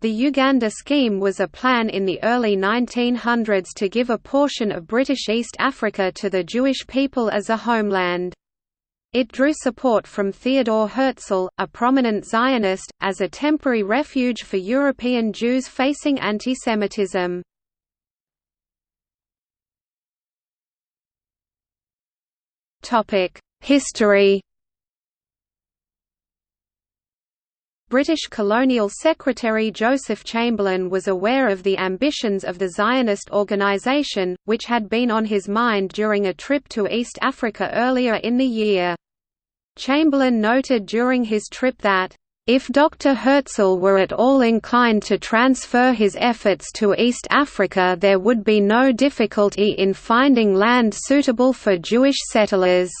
The Uganda scheme was a plan in the early 1900s to give a portion of British East Africa to the Jewish people as a homeland. It drew support from Theodor Herzl, a prominent Zionist, as a temporary refuge for European Jews facing antisemitism. History British colonial secretary Joseph Chamberlain was aware of the ambitions of the Zionist organisation, which had been on his mind during a trip to East Africa earlier in the year. Chamberlain noted during his trip that, if Dr. Herzl were at all inclined to transfer his efforts to East Africa there would be no difficulty in finding land suitable for Jewish settlers.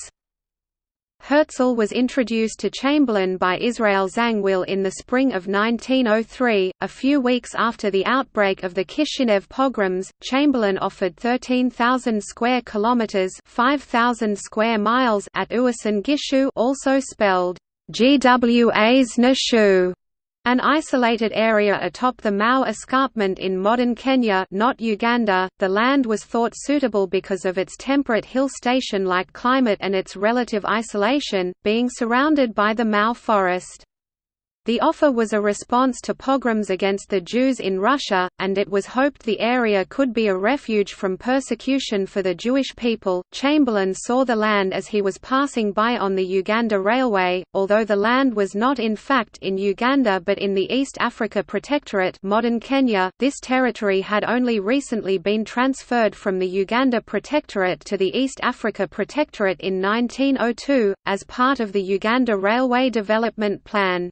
Herzl was introduced to Chamberlain by Israel Zangwill in the spring of 1903. A few weeks after the outbreak of the Kishinev pogroms, Chamberlain offered 13,000 square kilometers (5,000 square miles) at Uasin Gishu, also spelled Guas Ngishu, an isolated area atop the Mau escarpment in modern Kenya not Uganda, the land was thought suitable because of its temperate hill station-like climate and its relative isolation, being surrounded by the Mau forest. The offer was a response to pogroms against the Jews in Russia, and it was hoped the area could be a refuge from persecution for the Jewish people. Chamberlain saw the land as he was passing by on the Uganda Railway, although the land was not in fact in Uganda but in the East Africa Protectorate, modern Kenya. This territory had only recently been transferred from the Uganda Protectorate to the East Africa Protectorate in 1902 as part of the Uganda Railway Development Plan.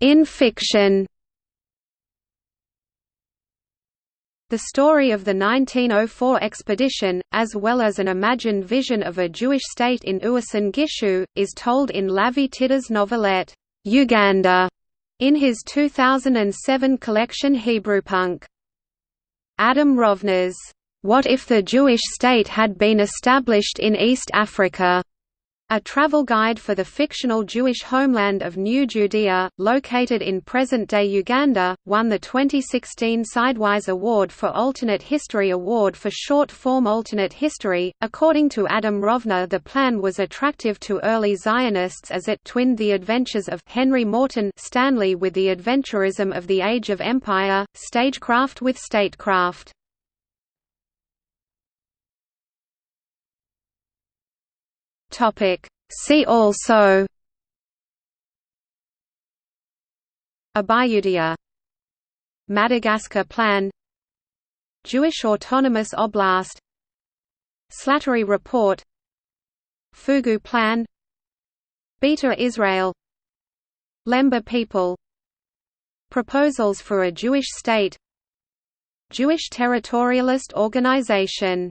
In fiction The story of the 1904 expedition, as well as an imagined vision of a Jewish state in Uasin Gishu, is told in Lavie Tidhar's novelette, Uganda, in his 2007 collection Hebrewpunk. Adam Rovner's, What if the Jewish state had been established in East Africa? A travel guide for the fictional Jewish homeland of New Judea, located in present-day Uganda, won the 2016 Sidewise Award for Alternate History Award for short-form alternate history. According to Adam Rovner, the plan was attractive to early Zionists as it twinned the adventures of Henry Morton Stanley with the adventurism of the Age of Empire, stagecraft with statecraft. Topic. See also Abayudaya Madagascar Plan Jewish Autonomous Oblast Slattery Report Fugu Plan Beta Israel Lemba people Proposals for a Jewish state Jewish Territorialist Organization